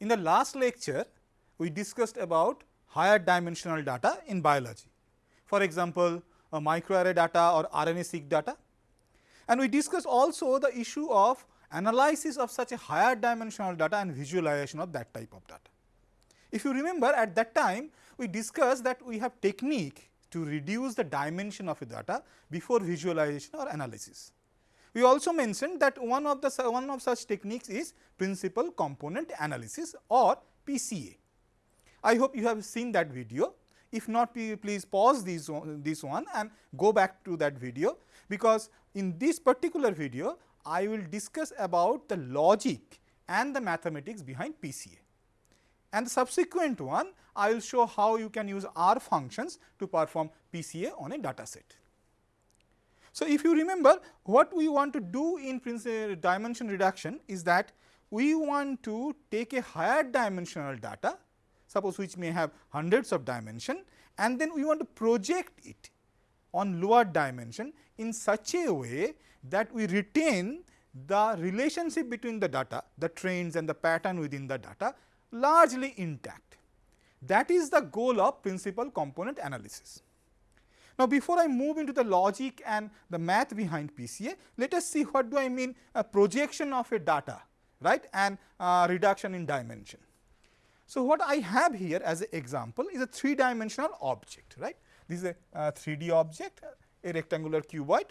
In the last lecture, we discussed about higher dimensional data in biology. For example, a microarray data or RNA-seq data. And we discussed also the issue of analysis of such a higher dimensional data and visualization of that type of data. If you remember at that time, we discussed that we have technique to reduce the dimension of a data before visualization or analysis. We also mentioned that one of the one of such techniques is principal component analysis or PCA. I hope you have seen that video. If not, please pause this, this one and go back to that video, because in this particular video, I will discuss about the logic and the mathematics behind PCA. And the subsequent one, I will show how you can use R functions to perform PCA on a data set. So, if you remember what we want to do in uh, dimension reduction is that we want to take a higher dimensional data suppose which may have hundreds of dimension and then we want to project it on lower dimension in such a way that we retain the relationship between the data, the trends and the pattern within the data largely intact. That is the goal of principal component analysis. Now, before I move into the logic and the math behind PCA, let us see what do I mean a projection of a data right and uh, reduction in dimension. So, what I have here as an example is a three dimensional object right. This is a uh, 3D object a rectangular cuboid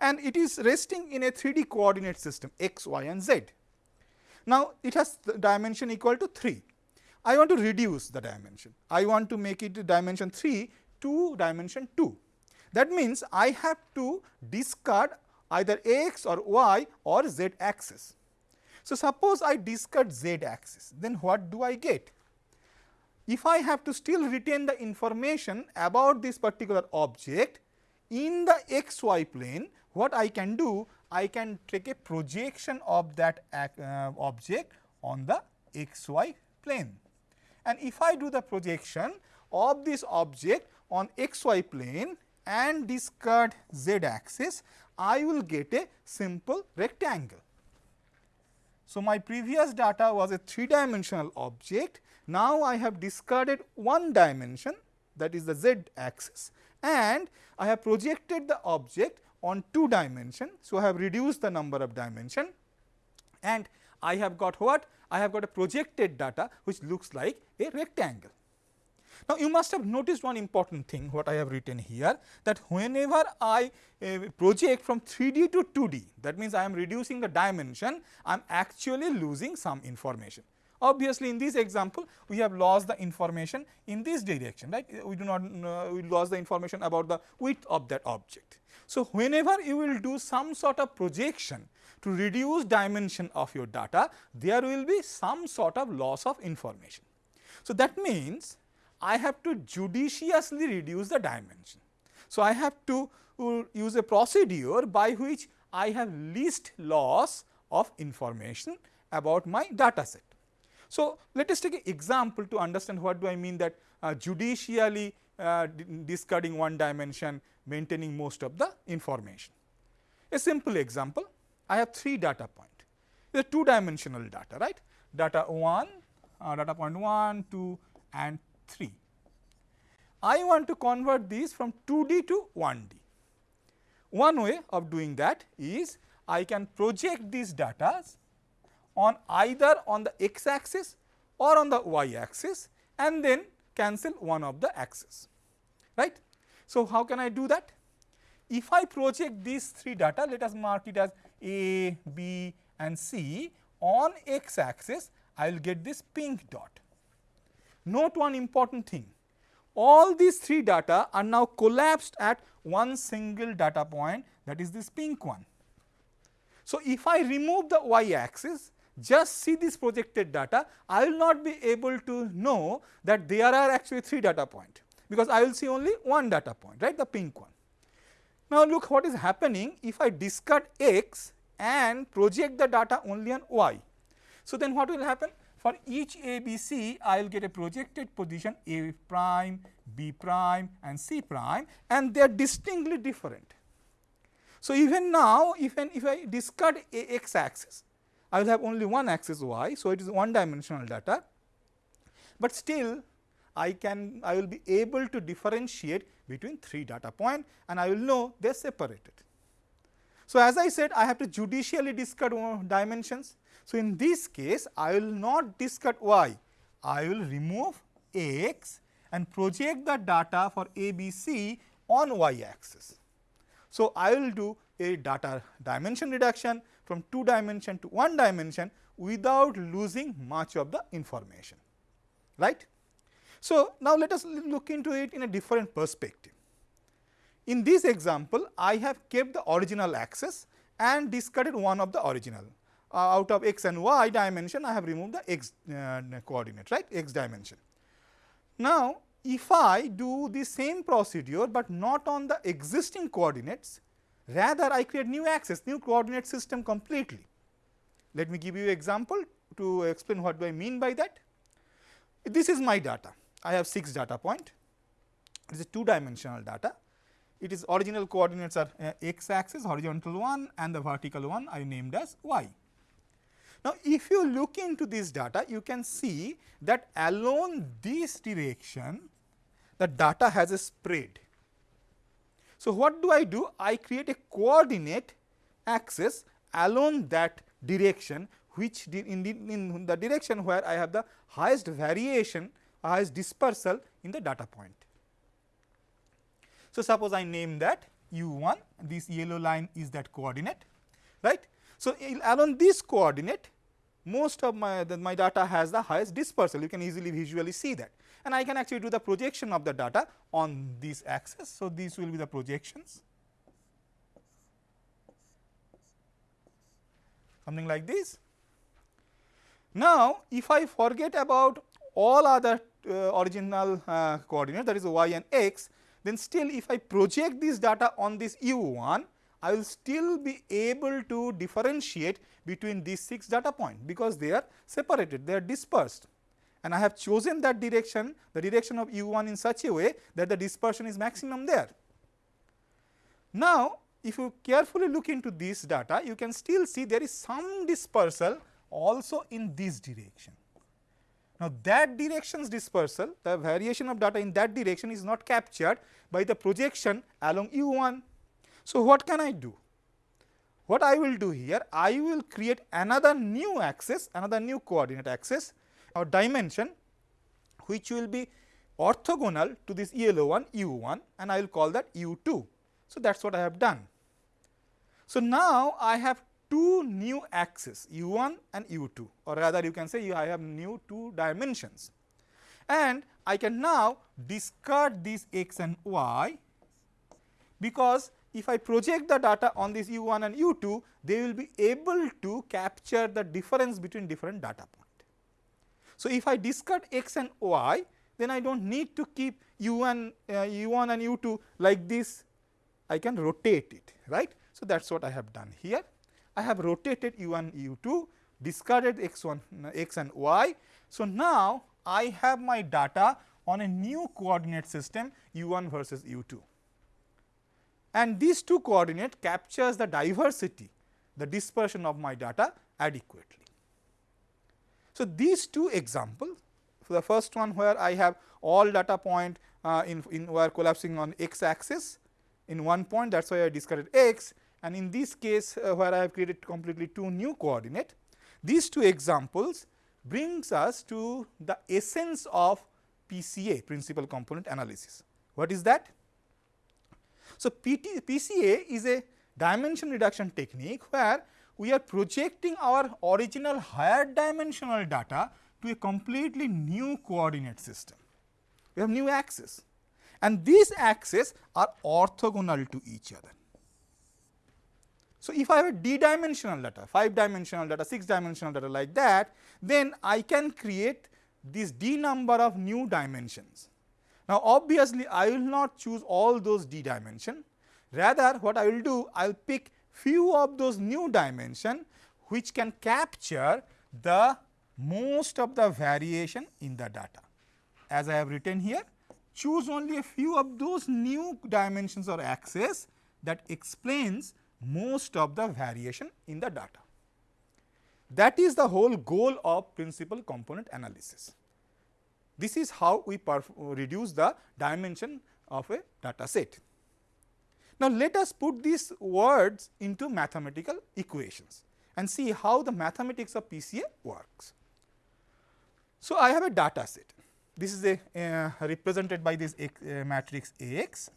and it is resting in a 3D coordinate system x, y and z. Now, it has dimension equal to 3. I want to reduce the dimension. I want to make it dimension 3 to dimension 2. That means, I have to discard either x or y or z axis. So, suppose I discard z axis, then what do I get? If I have to still retain the information about this particular object in the x y plane, what I can do? I can take a projection of that uh, object on the x y plane. And if I do the projection of this object on x y plane and discard z axis, I will get a simple rectangle. So, my previous data was a 3 dimensional object. Now, I have discarded one dimension that is the z axis and I have projected the object on 2 dimension. So, I have reduced the number of dimension and I have got what? I have got a projected data which looks like a rectangle. Now, you must have noticed one important thing what I have written here that whenever I uh, project from 3D to 2D that means I am reducing the dimension I am actually losing some information. Obviously, in this example we have lost the information in this direction right we do not uh, we lost the information about the width of that object. So, whenever you will do some sort of projection to reduce dimension of your data there will be some sort of loss of information. So, that means I have to judiciously reduce the dimension. So, I have to uh, use a procedure by which I have least loss of information about my data set. So, let us take an example to understand what do I mean that uh, judicially uh, discarding one dimension maintaining most of the information. A simple example I have 3 data point the 2 dimensional data right data 1 uh, data point 1 2 and 3. I want to convert these from 2D to 1D. One way of doing that is I can project these data on either on the x axis or on the y axis and then cancel one of the axes, right. So, how can I do that? If I project these three data let us mark it as A, B and C on x axis I will get this pink dot. Note one important thing, all these three data are now collapsed at one single data point that is this pink one. So, if I remove the y axis just see this projected data, I will not be able to know that there are actually 3 data point, because I will see only one data point right the pink one. Now, look what is happening if I discard x and project the data only on y. So, then what will happen? For each A, B, C, I will get a projected position A prime, B prime and C prime and they are distinctly different. So, even now, even if I discard A x axis, I will have only one axis y. So, it is one dimensional data, but still I can I will be able to differentiate between three data point and I will know they are separated. So, as I said I have to judicially discard dimensions. So, in this case I will not discard y, I will remove x and project the data for A, B, C on y axis. So, I will do a data dimension reduction from 2 dimension to 1 dimension without losing much of the information right. So, now let us look into it in a different perspective. In this example, I have kept the original axis and discarded one of the original. Uh, out of x and y dimension, I have removed the x uh, coordinate, right, x dimension. Now, if I do the same procedure, but not on the existing coordinates, rather I create new axis, new coordinate system completely. Let me give you example to explain what do I mean by that. This is my data. I have 6 data point. It is a 2 dimensional data. It is original coordinates are uh, x axis horizontal one and the vertical one I named as y. Now, if you look into this data you can see that along this direction the data has a spread. So, what do I do? I create a coordinate axis along that direction which in the, in the direction where I have the highest variation highest dispersal in the data point. So, suppose I name that u 1 this yellow line is that coordinate right. So, along this coordinate most of my the, my data has the highest dispersal you can easily visually see that and I can actually do the projection of the data on this axis. So, these will be the projections something like this. Now, if I forget about all other uh, original uh, coordinate that is y and x, then still if I project this data on this u 1, I will still be able to differentiate between these 6 data points because they are separated, they are dispersed and I have chosen that direction, the direction of u 1 in such a way that the dispersion is maximum there. Now, if you carefully look into this data, you can still see there is some dispersal also in this direction. Now, that direction's dispersal, the variation of data in that direction is not captured by the projection along u 1. So, what can I do? What I will do here, I will create another new axis, another new coordinate axis or dimension which will be orthogonal to this yellow one u 1 and I will call that u 2. So, that is what I have done. So, now I have two new axes u 1 and u 2 or rather you can say I have new two dimensions and I can now discard these x and y because if I project the data on this u 1 and u 2 they will be able to capture the difference between different data points. So, if I discard x and y then I do not need to keep u1 uh, u1 and u2 like this I can rotate it right. So, that is what I have done here. I have rotated u1 u2 discarded x1 uh, x and y. So, now I have my data on a new coordinate system u1 versus u2 and these two coordinate captures the diversity the dispersion of my data adequately. So, these two examples the first one where I have all data point uh, in, in were collapsing on x axis in one point that is why I discarded x and in this case uh, where I have created completely two new coordinate. These two examples brings us to the essence of PCA principal component analysis. What is that? So, PT, PCA is a dimension reduction technique where we are projecting our original higher dimensional data to a completely new coordinate system. We have new axes and these axes are orthogonal to each other. So, if I have a d dimensional data, 5 dimensional data, 6 dimensional data like that, then I can create this d number of new dimensions. Now, obviously, I will not choose all those d dimension, rather what I will do, I will pick few of those new dimension which can capture the most of the variation in the data. As I have written here, choose only a few of those new dimensions or axes that explains most of the variation in the data. That is the whole goal of principal component analysis. This is how we reduce the dimension of a data set. Now, let us put these words into mathematical equations and see how the mathematics of PCA works. So, I have a data set. This is a uh, represented by this X, uh, matrix AX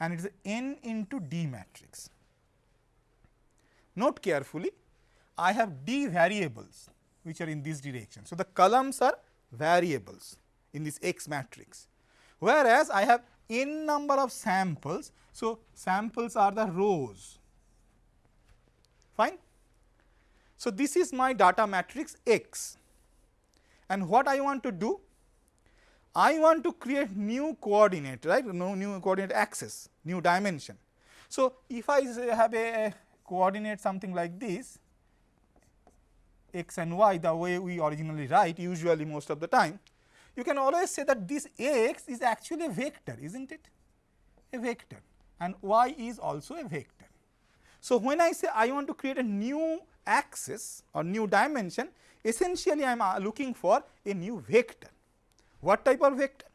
and it is n into D matrix. Note carefully, I have D variables which are in this direction. So, the columns are variables in this X matrix, whereas I have n number of samples. So, samples are the rows fine. So, this is my data matrix X and what I want to do? I want to create new coordinate right no new coordinate axis new dimension. So, if I have a coordinate something like this x and y the way we originally write usually most of the time you can always say that this Ax is actually a vector is not it a vector and y is also a vector. So, when I say I want to create a new axis or new dimension essentially I am uh, looking for a new vector. What type of vector?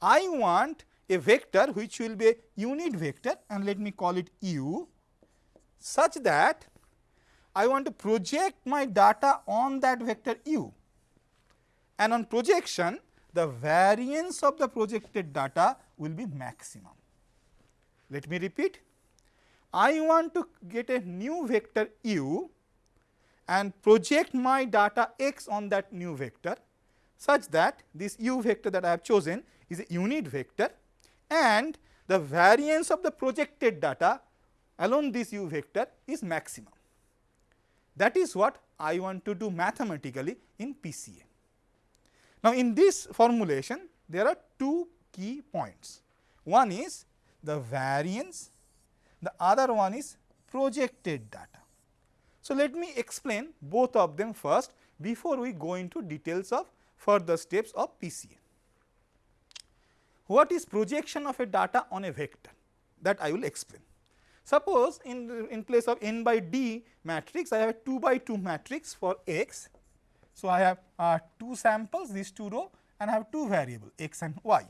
I want a vector which will be a unit vector and let me call it u such that I want to project my data on that vector u and on projection the variance of the projected data will be maximum. Let me repeat, I want to get a new vector u and project my data x on that new vector such that this u vector that I have chosen is a unit vector and the variance of the projected data along this u vector is maximum. That is what I want to do mathematically in PCA. Now, in this formulation there are two key points. One is the variance, the other one is projected data. So, let me explain both of them first before we go into details of further steps of PCA. What is projection of a data on a vector that I will explain. Suppose in, in place of n by d matrix I have a 2 by 2 matrix for x. So, I have uh, 2 samples these 2 row and I have 2 variable x and y.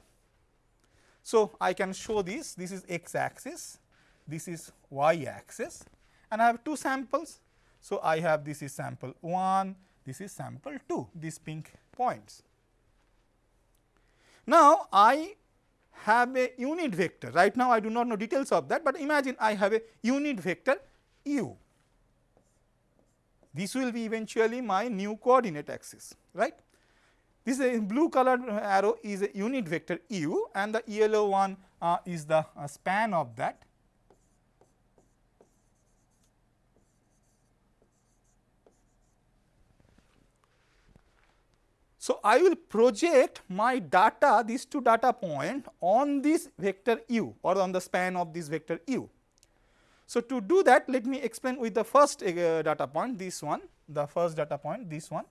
So, I can show this this is x axis this is y axis and I have 2 samples. So, I have this is sample 1 this is sample 2 these pink points. Now, I have a unit vector. Right now, I do not know details of that, but imagine I have a unit vector u. This will be eventually my new coordinate axis, right. This is blue colored arrow is a unit vector u and the yellow one uh, is the uh, span of that So, I will project my data these two data point on this vector u or on the span of this vector u. So, to do that let me explain with the first uh, data point this one the first data point this one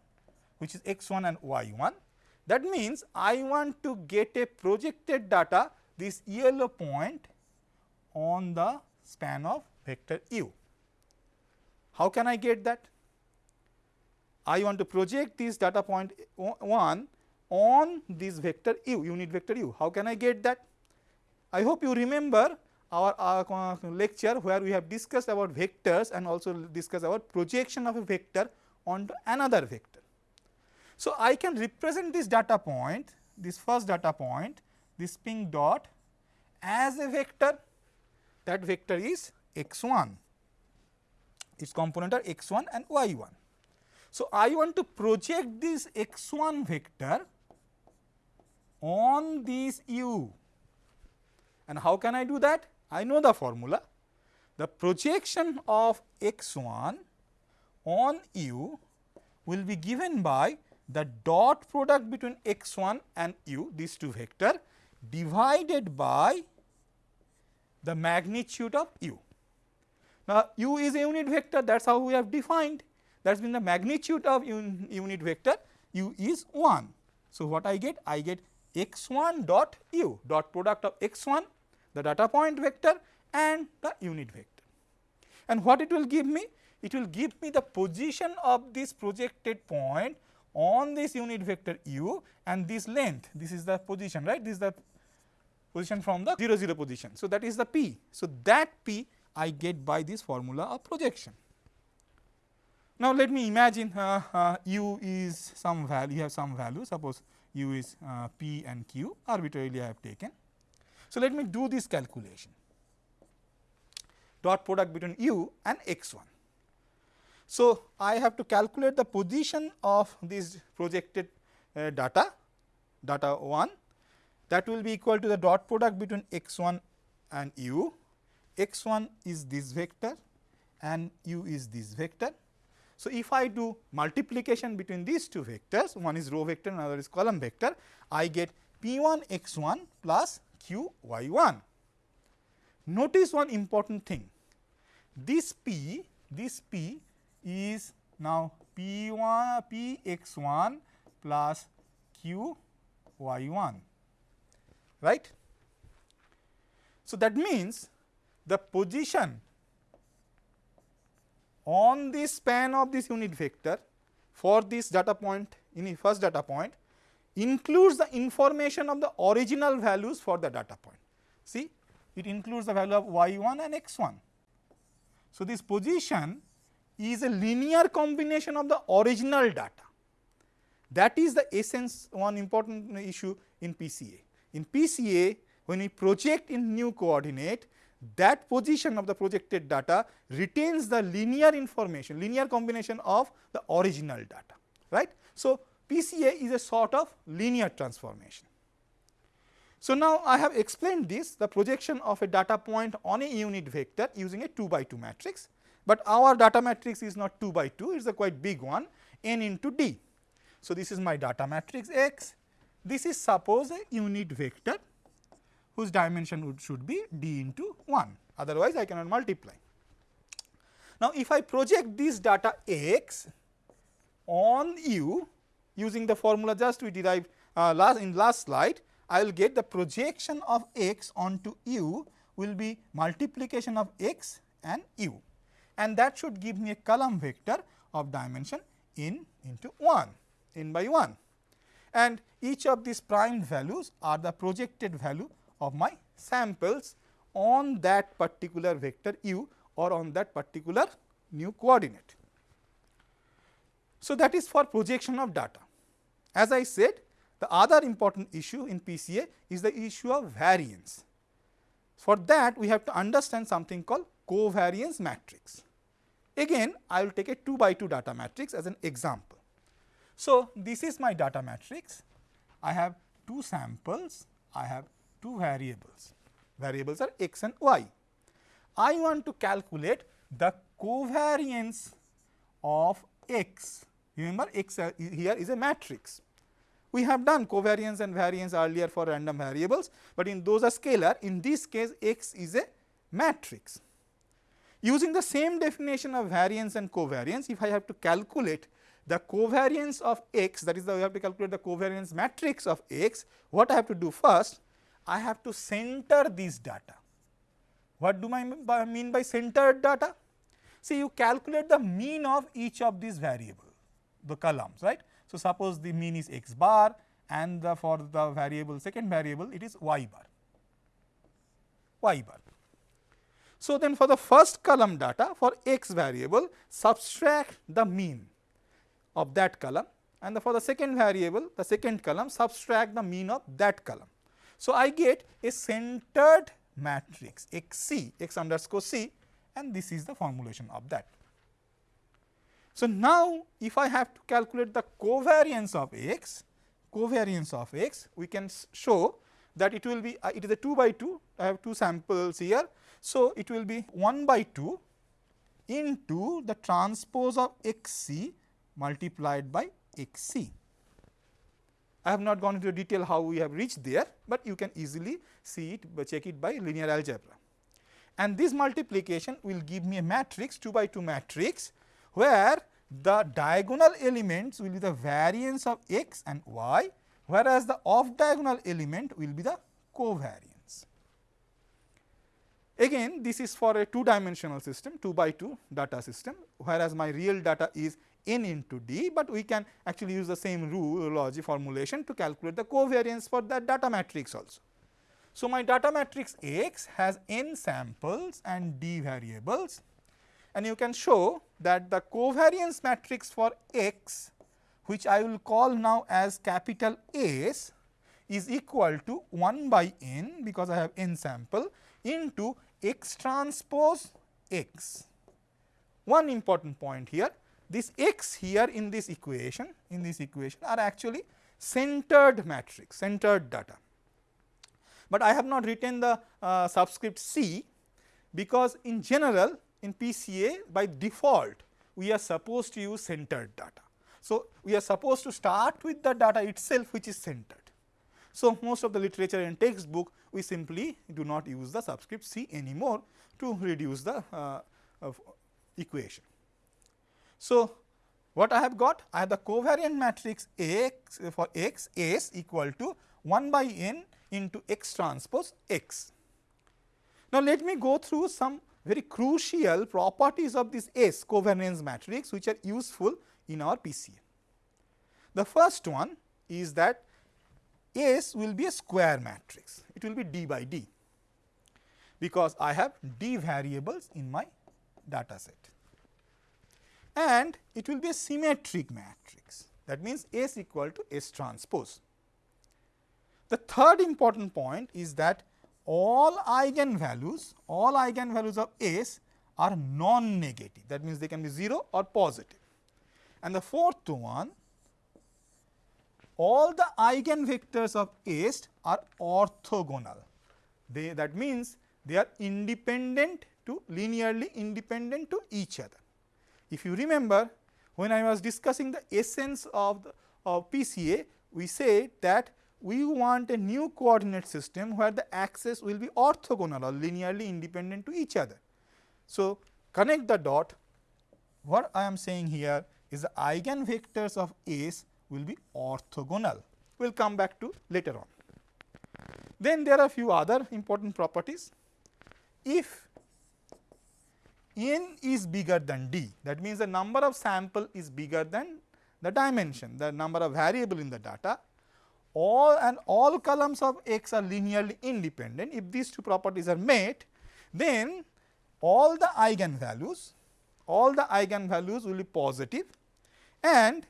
which is x 1 and y 1. That means, I want to get a projected data this yellow point on the span of vector u. How can I get that? I want to project this data point 1 on this vector u unit vector u. How can I get that? I hope you remember our, our lecture where we have discussed about vectors and also discussed about projection of a vector onto another vector. So, I can represent this data point this first data point this pink dot as a vector that vector is x 1 its component are x 1 and y 1. So, I want to project this x 1 vector on this u and how can I do that? I know the formula. The projection of x 1 on u will be given by the dot product between x 1 and u these two vector divided by the magnitude of u. Now, u is a unit vector that is how we have defined that means the magnitude of un unit vector u is 1. So, what I get? I get x 1 dot u dot product of x 1 the data point vector and the unit vector. And what it will give me? It will give me the position of this projected point on this unit vector u and this length, this is the position right, this is the position from the 0 0 position. So, that is the p. So, that p I get by this formula of projection. Now, let me imagine uh, uh, u is some value, you have some value, suppose u is uh, p and q arbitrarily I have taken. So, let me do this calculation dot product between u and x 1. So, I have to calculate the position of this projected uh, data, data 1 that will be equal to the dot product between x 1 and u, x 1 is this vector and u is this vector. So, if I do multiplication between these two vectors, one is row vector another is column vector, I get p 1 x 1 plus q y 1. Notice one important thing, this p, this p is now p 1 p x 1 plus q y 1 right. So, that means the position on the span of this unit vector for this data point in the first data point includes the information of the original values for the data point. See it includes the value of y 1 and x 1. So, this position is a linear combination of the original data. That is the essence one important issue in PCA. In PCA when we project in new coordinate that position of the projected data retains the linear information, linear combination of the original data, right. So, PCA is a sort of linear transformation. So, now I have explained this the projection of a data point on a unit vector using a 2 by 2 matrix, but our data matrix is not 2 by 2 it is a quite big one n into d. So, this is my data matrix x, this is suppose a unit vector whose dimension would should be d into 1 otherwise I cannot multiply. Now, if I project this data x on u using the formula just we derived uh, last in last slide I will get the projection of x onto u will be multiplication of x and u and that should give me a column vector of dimension n into 1 n by 1 and each of these prime values are the projected value of my samples on that particular vector u or on that particular new coordinate. So, that is for projection of data. As I said the other important issue in PCA is the issue of variance. For that we have to understand something called covariance matrix. Again I will take a 2 by 2 data matrix as an example. So, this is my data matrix. I have two samples, I have two variables, variables are x and y. I want to calculate the covariance of x, remember x uh, here is a matrix. We have done covariance and variance earlier for random variables, but in those are scalar, in this case x is a matrix. Using the same definition of variance and covariance, if I have to calculate the covariance of x that is the we have to calculate the covariance matrix of x, what I have to do first? I have to center this data. What do I mean by centered data? See you calculate the mean of each of these variable, the columns right. So, suppose the mean is x bar and the for the variable second variable it is y bar, y bar. So, then for the first column data for x variable subtract the mean of that column and the for the second variable the second column subtract the mean of that column. So, I get a centered matrix x c x underscore c and this is the formulation of that. So, now if I have to calculate the covariance of x, covariance of x, we can show that it will be uh, it is a 2 by 2, I have two samples here. So, it will be 1 by 2 into the transpose of x c multiplied by x c. I have not gone into detail how we have reached there, but you can easily see it check it by linear algebra. And this multiplication will give me a matrix 2 by 2 matrix where the diagonal elements will be the variance of x and y, whereas the off diagonal element will be the covariance. Again this is for a two dimensional system 2 by 2 data system whereas my real data is n into d, but we can actually use the same rule logic formulation to calculate the covariance for that data matrix also. So, my data matrix X has n samples and d variables and you can show that the covariance matrix for X which I will call now as capital S is equal to 1 by n because I have n sample into x transpose x. One important point here this x here in this equation in this equation are actually centered matrix centered data. But I have not written the uh, subscript c because in general in PCA by default we are supposed to use centered data. So, we are supposed to start with the data itself which is centered. So, most of the literature and textbook we simply do not use the subscript c anymore to reduce the uh, equation. So, what I have got? I have the covariant matrix x for x s equal to 1 by n into x transpose x. Now, let me go through some very crucial properties of this S covariance matrix which are useful in our PCA. The first one is that S will be a square matrix, it will be d by d because I have d variables in my data set and it will be a symmetric matrix that means S equal to S transpose. The third important point is that all eigenvalues, all eigenvalues of S are non-negative that means they can be 0 or positive. And the fourth one all the eigenvectors of S are orthogonal they that means they are independent to linearly independent to each other. If you remember when I was discussing the essence of the of PCA we said that we want a new coordinate system where the axes will be orthogonal or linearly independent to each other. So, connect the dot what I am saying here is the eigenvectors of S will be orthogonal. We will come back to later on. Then there are a few other important properties. If n is bigger than d that means the number of sample is bigger than the dimension the number of variable in the data all and all columns of x are linearly independent. If these two properties are met, then all the eigenvalues, all the eigenvalues will be positive and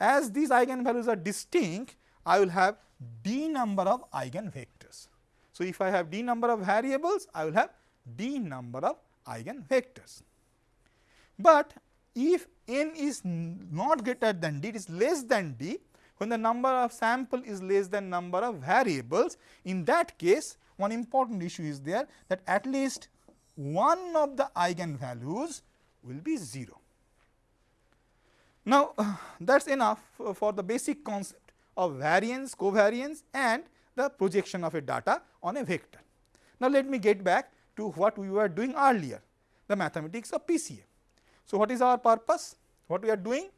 as these eigenvalues are distinct, I will have d number of eigenvectors. So, if I have d number of variables, I will have d number of eigenvectors. But if n is not greater than d, it is less than d, when the number of sample is less than number of variables, in that case one important issue is there that at least one of the eigenvalues will be 0. Now, uh, that is enough for the basic concept of variance, covariance and the projection of a data on a vector. Now, let me get back to what we were doing earlier, the mathematics of PCA. So, what is our purpose? What we are doing?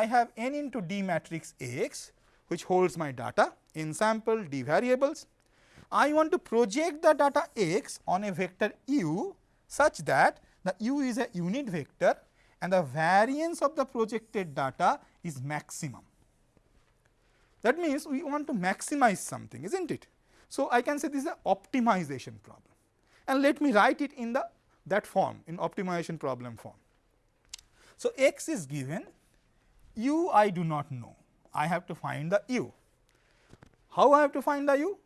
I have n into d matrix X which holds my data in sample d variables. I want to project the data X on a vector u such that the u is a unit vector and the variance of the projected data is maximum. That means, we want to maximize something is not it. So, I can say this is an optimization problem and let me write it in the that form in optimization problem form. So, x is given u I do not know, I have to find the u. How I have to find the u?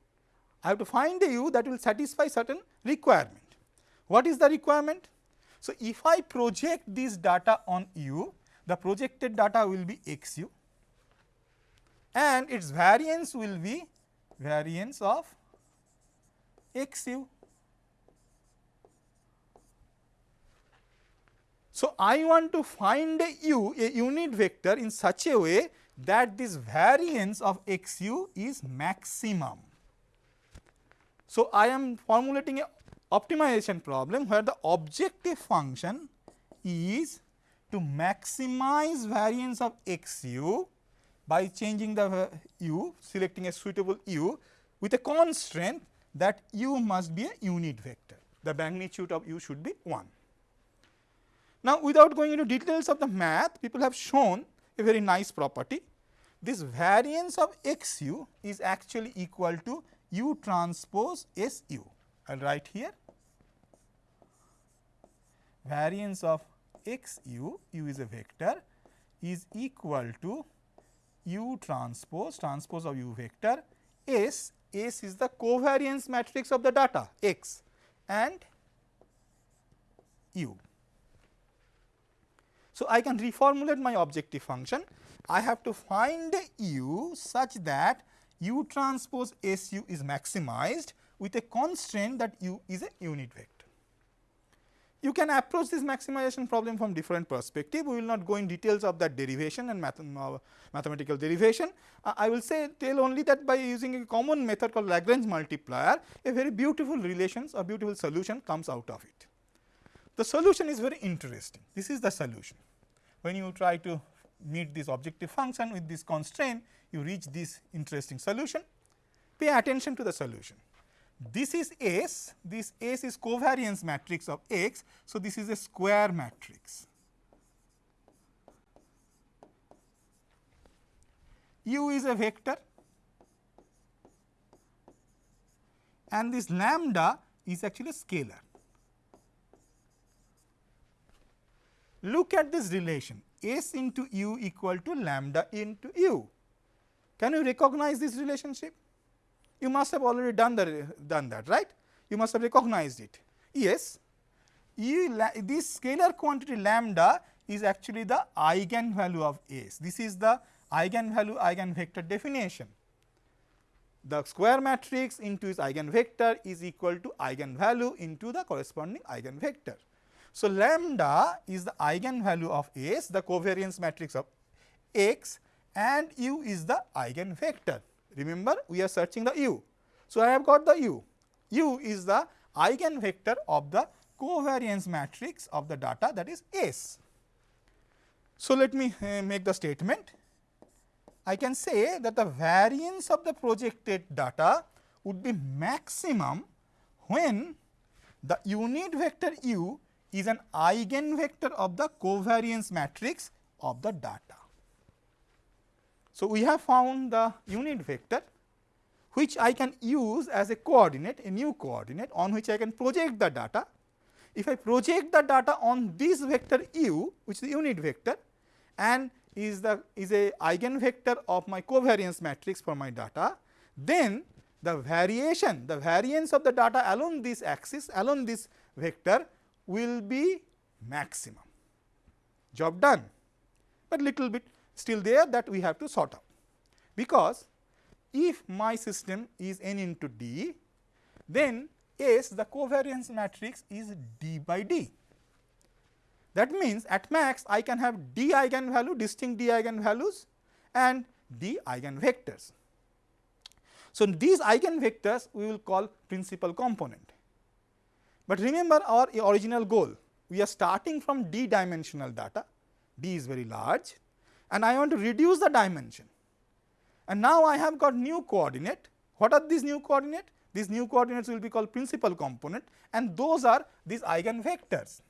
I have to find the u that will satisfy certain requirement. What is the requirement? So, if I project this data on u, the projected data will be x u and its variance will be variance of x u. So, I want to find a u a unit vector in such a way that this variance of x u is maximum. So, I am formulating a optimization problem where the objective function is to maximize variance of x u by changing the u selecting a suitable u with a constraint that u must be a unit vector. the magnitude of u should be 1. Now, without going into details of the math, people have shown a very nice property. This variance of x u is actually equal to u transpose s u. I will write here variance of x u, u is a vector is equal to u transpose, transpose of u vector S, S is the covariance matrix of the data x and u. So, I can reformulate my objective function. I have to find u such that u transpose S u is maximized with a constraint that u is a unit vector. You can approach this maximization problem from different perspective. We will not go in details of that derivation and math uh, mathematical derivation. Uh, I will say tell only that by using a common method called Lagrange multiplier, a very beautiful relations or beautiful solution comes out of it. The solution is very interesting. This is the solution. When you try to meet this objective function with this constraint, you reach this interesting solution. Pay attention to the solution. This is S, this S is covariance matrix of X. So, this is a square matrix. U is a vector and this lambda is actually a scalar. Look at this relation S into U equal to lambda into U. Can you recognize this relationship? You must have already done, the, done that, right? You must have recognized it. Yes, you, this scalar quantity lambda is actually the eigenvalue of S. This is the eigenvalue eigenvector definition. The square matrix into its eigenvector is equal to eigenvalue into the corresponding eigenvector. So, lambda is the eigenvalue of S, the covariance matrix of X and U is the eigenvector. Remember we are searching the u. So, I have got the u. u is the eigenvector of the covariance matrix of the data that is S. So, let me uh, make the statement. I can say that the variance of the projected data would be maximum when the unit vector u is an eigenvector of the covariance matrix of the data. So, we have found the unit vector which I can use as a coordinate a new coordinate on which I can project the data. If I project the data on this vector u which is the unit vector and is the is a eigenvector of my covariance matrix for my data, then the variation the variance of the data along this axis along this vector will be maximum. Job done, but little bit still there that we have to sort out. Because if my system is n into d, then S the covariance matrix is d by d. That means, at max I can have d eigenvalue distinct d eigenvalues and d eigenvectors. So, these eigenvectors we will call principal component. But remember our original goal, we are starting from d dimensional data, d is very large and I want to reduce the dimension. And now I have got new coordinate. What are these new coordinate? These new coordinates will be called principal component and those are these eigenvectors.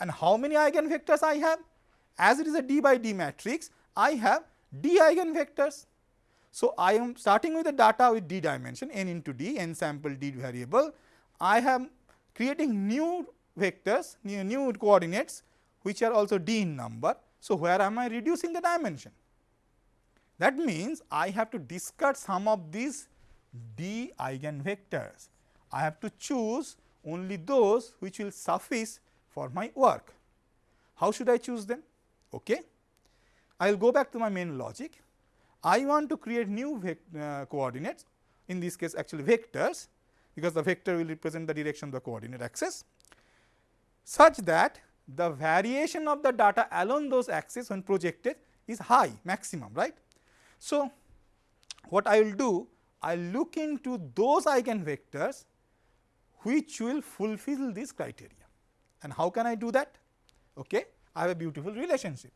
And how many eigenvectors I have? As it is a d by d matrix, I have d eigenvectors. So, I am starting with the data with d dimension n into d, n sample d variable. I am creating new vectors, new, new coordinates which are also d in number so, where am I reducing the dimension? That means, I have to discard some of these d eigenvectors. I have to choose only those which will suffice for my work. How should I choose them? Okay. I will go back to my main logic. I want to create new uh, coordinates, in this case actually vectors, because the vector will represent the direction of the coordinate axis, such that the variation of the data along those axes when projected is high maximum right. So, what I will do I will look into those eigenvectors which will fulfill this criteria and how can I do that? Okay. I have a beautiful relationship.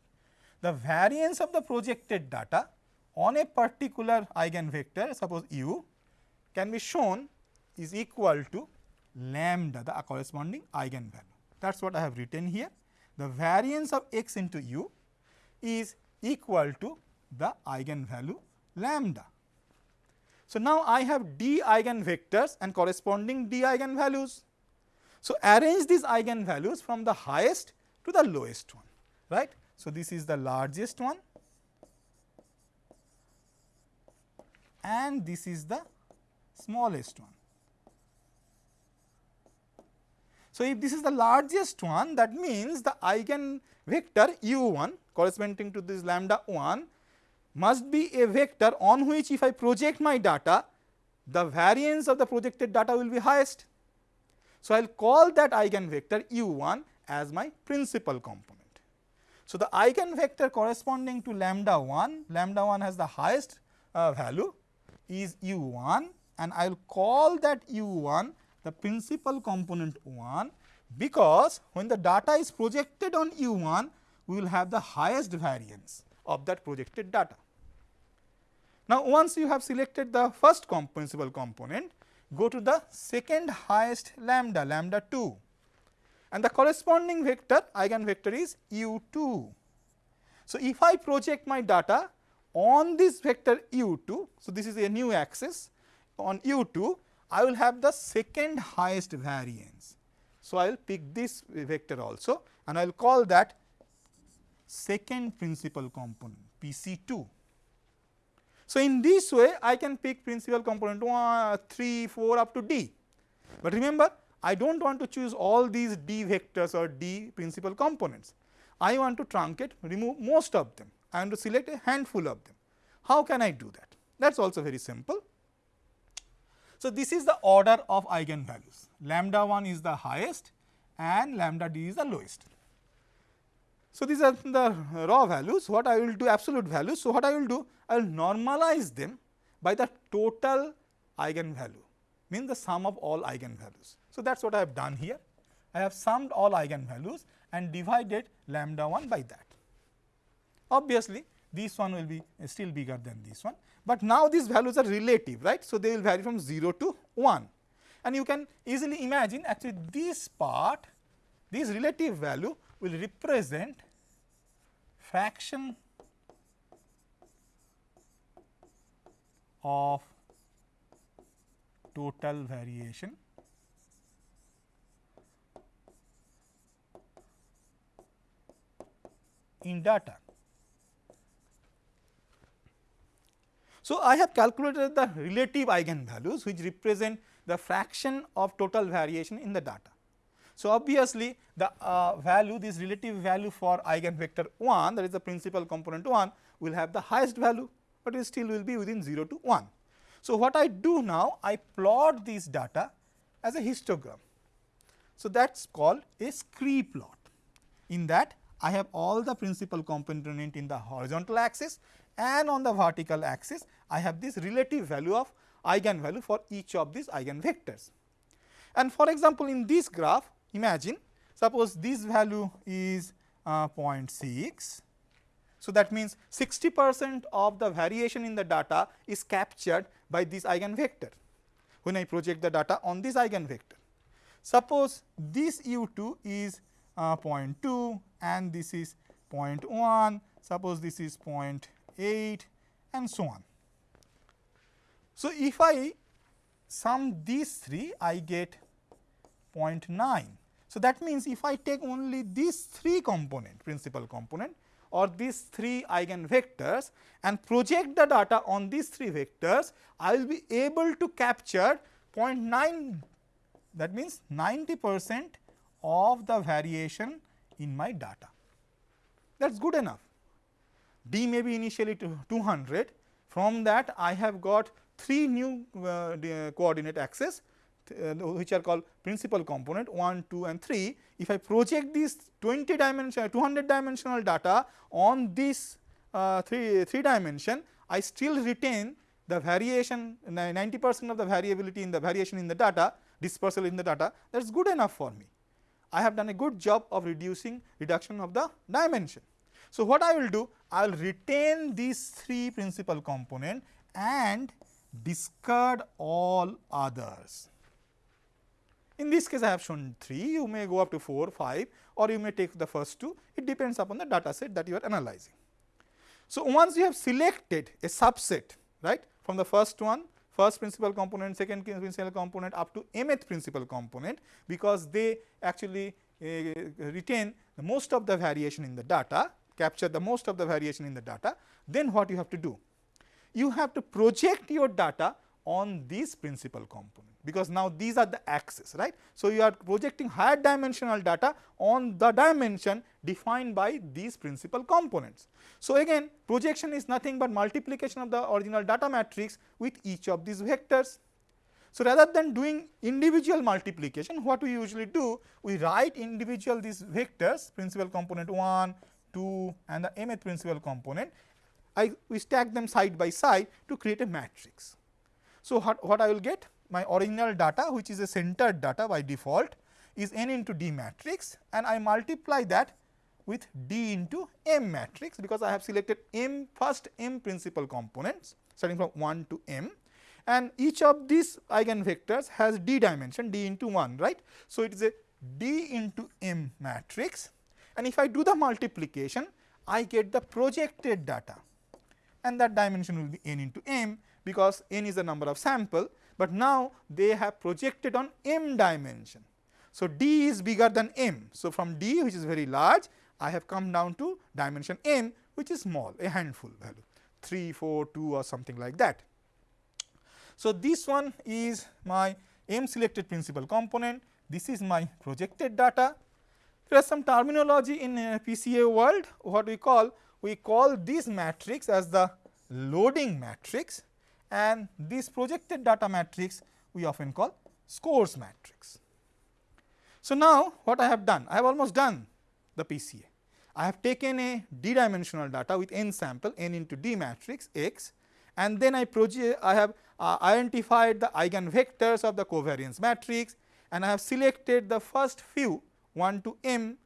The variance of the projected data on a particular eigenvector suppose u can be shown is equal to lambda the corresponding eigenvalue. That is what I have written here. The variance of x into u is equal to the eigenvalue lambda. So, now I have d eigenvectors and corresponding d eigenvalues. So, arrange these eigenvalues from the highest to the lowest one right. So, this is the largest one and this is the smallest one. So, if this is the largest one that means the eigen vector u 1 corresponding to this lambda 1 must be a vector on which if I project my data the variance of the projected data will be highest. So, I will call that eigenvector u 1 as my principal component. So, the eigenvector corresponding to lambda 1, lambda 1 has the highest uh, value is u 1 and I will call that u 1 the principal component 1 because when the data is projected on u 1 we will have the highest variance of that projected data. Now, once you have selected the first principal component, go to the second highest lambda, lambda 2 and the corresponding vector eigenvector is u 2. So, if I project my data on this vector u 2, so this is a new axis on u 2, I will have the second highest variance. So, I will pick this vector also and I will call that second principal component P C 2. So, in this way I can pick principal component 1, 3, 4 up to d. But remember I do not want to choose all these d vectors or d principal components. I want to truncate remove most of them. I want to select a handful of them. How can I do that? That is also very simple. So, this is the order of eigenvalues. Lambda 1 is the highest and lambda d is the lowest. So, these are the raw values, what I will do absolute values. So, what I will do? I will normalize them by the total eigenvalue, means the sum of all eigenvalues. So, that is what I have done here. I have summed all eigenvalues and divided lambda 1 by that. Obviously, this one will be still bigger than this one, but now these values are relative, right. So, they will vary from 0 to 1 and you can easily imagine actually this part, this relative value will represent fraction of total variation in data. So, I have calculated the relative eigenvalues which represent the fraction of total variation in the data. So, obviously, the uh, value this relative value for eigenvector 1 that is the principal component 1 will have the highest value, but it still will be within 0 to 1. So, what I do now I plot this data as a histogram. So, that is called a scree plot. In that I have all the principal component in the horizontal axis and on the vertical axis I have this relative value of eigenvalue for each of these eigenvectors. And for example, in this graph imagine suppose this value is uh, 0.6. So, that means 60 percent of the variation in the data is captured by this eigenvector when I project the data on this eigenvector. Suppose this u 2 is uh, 0.2 and this is 0.1, suppose this is 0.8 and so on. So, if I sum these three I get 0.9. So, that means if I take only these three component principal component or these three eigenvectors and project the data on these three vectors, I will be able to capture 0.9 that means 90 percent of the variation in my data. That is good enough. D may be initially to 200, from that I have got 3 new uh, coordinate axes uh, which are called principal component 1, 2 and 3. If I project this 20 dimension 200 dimensional data on this uh, 3, 3 dimension, I still retain the variation 90 percent of the variability in the variation in the data dispersal in the data that is good enough for me. I have done a good job of reducing reduction of the dimension. So, what I will do? I will retain these three principal component and discard all others. In this case, I have shown 3, you may go up to 4, 5 or you may take the first two, it depends upon the data set that you are analyzing. So, once you have selected a subset right from the first one, first principal component, second principal component up to mth principal component, because they actually uh, retain most of the variation in the data, capture the most of the variation in the data, then what you have to do? You have to project your data on this principal component because now these are the axes right. So, you are projecting higher dimensional data on the dimension defined by these principal components. So, again projection is nothing but multiplication of the original data matrix with each of these vectors. So, rather than doing individual multiplication what we usually do we write individual these vectors principal component 1, 2 and the mth principal component I we stack them side by side to create a matrix. So, what, what I will get? My original data which is a centered data by default is n into d matrix and I multiply that with d into m matrix because I have selected m first m principal components starting from 1 to m and each of these eigenvectors has d dimension d into 1 right. So, it is a d into m matrix and if I do the multiplication I get the projected data and that dimension will be n into m because n is the number of sample, but now they have projected on m dimension. So, d is bigger than m. So, from d which is very large I have come down to dimension m which is small a handful value 3, 4, 2 or something like that. So, this one is my m selected principal component, this is my projected data. There is some terminology in uh, PCA world what we call we call this matrix as the loading matrix and this projected data matrix we often call scores matrix. So, now what I have done? I have almost done the PCA. I have taken a d dimensional data with n sample n into d matrix x and then I I have uh, identified the eigenvectors of the covariance matrix and I have selected the first few 1 to m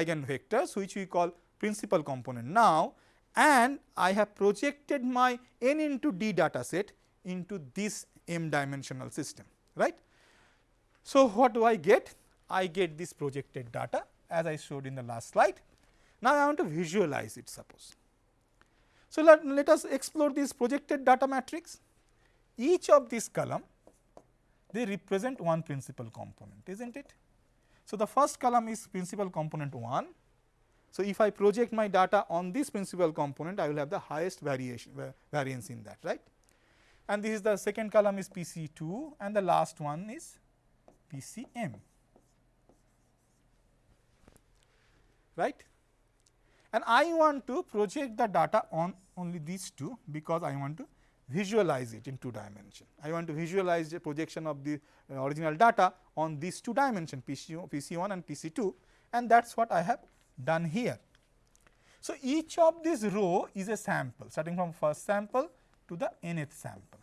eigenvectors which we call principal component now and I have projected my n into d data set into this m dimensional system right. So, what do I get? I get this projected data as I showed in the last slide. Now, I want to visualize it suppose. So, let, let us explore this projected data matrix. Each of this column they represent one principal component is not it. So, the first column is principal component 1 so, if I project my data on this principal component, I will have the highest variation variance in that right. And this is the second column is PC 2 and the last one is PCM right. And I want to project the data on only these two because I want to visualize it in two dimension. I want to visualize the projection of the uh, original data on these two dimension PC, PC1 and PC2 and that is what I have done here. So, each of this row is a sample starting from first sample to the nth sample.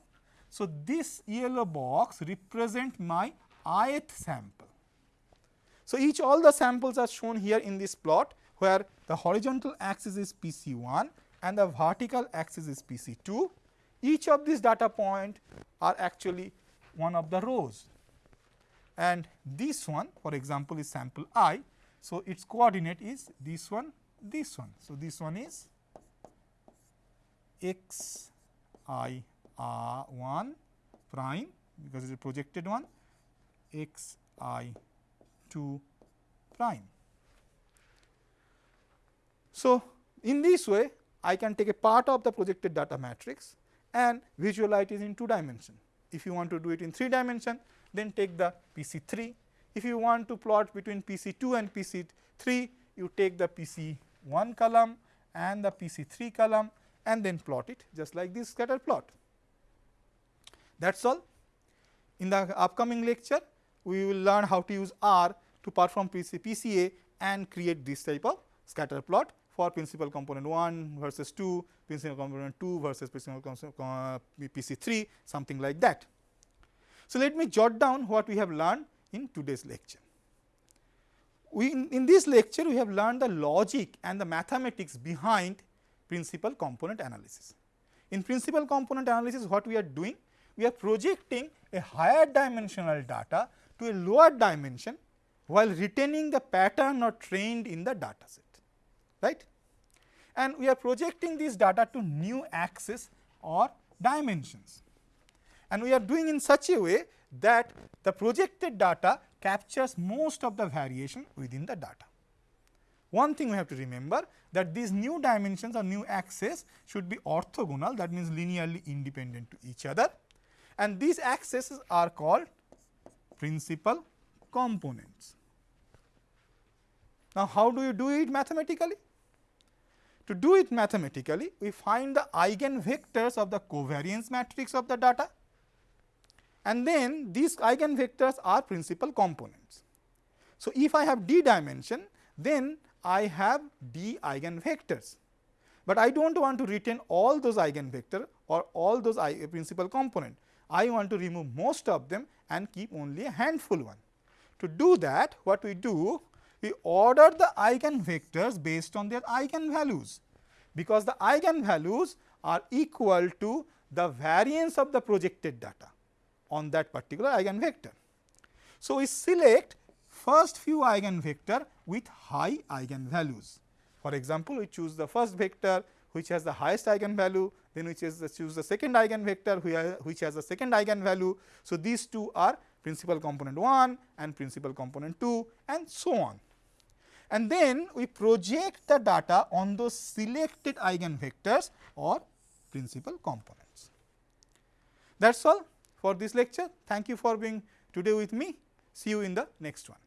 So, this yellow box represent my ith sample. So, each all the samples are shown here in this plot where the horizontal axis is P C 1 and the vertical axis is P C 2. Each of these data point are actually one of the rows and this one for example, is sample i so, its coordinate is this one, this one. So, this one is x i r 1 prime because it is a projected one x i 2 prime. So, in this way I can take a part of the projected data matrix and visualize it in two dimension. If you want to do it in three dimension then take the P C 3 if you want to plot between PC 2 and PC 3, you take the PC 1 column and the PC 3 column and then plot it just like this scatter plot. That is all. In the upcoming lecture, we will learn how to use R to perform PC, PCA and create this type of scatter plot for principal component 1 versus 2, principal component 2 versus principal component uh, PC 3, something like that. So, let me jot down what we have learned in today's lecture. We in, in this lecture we have learned the logic and the mathematics behind principal component analysis. In principal component analysis what we are doing? We are projecting a higher dimensional data to a lower dimension while retaining the pattern or trend in the data set right. And we are projecting this data to new axis or dimensions and we are doing in such a way that the projected data captures most of the variation within the data. One thing we have to remember that these new dimensions or new axes should be orthogonal that means linearly independent to each other and these axes are called principal components. Now, how do you do it mathematically? To do it mathematically, we find the eigenvectors of the covariance matrix of the data and then these eigenvectors are principal components. So, if I have d dimension, then I have d eigenvectors, but I do not want to retain all those eigenvector or all those uh, principal component. I want to remove most of them and keep only a handful one. To do that, what we do? We order the eigenvectors based on their eigenvalues, because the eigenvalues are equal to the variance of the projected data on that particular eigenvector. So, we select first few eigenvector with high eigenvalues. For example, we choose the first vector which has the highest eigenvalue, then we choose the, choose the second eigenvector which has the second eigenvalue. So, these two are principal component 1 and principal component 2 and so on. And then we project the data on those selected eigenvectors or principal components. That is all for this lecture. Thank you for being today with me. See you in the next one.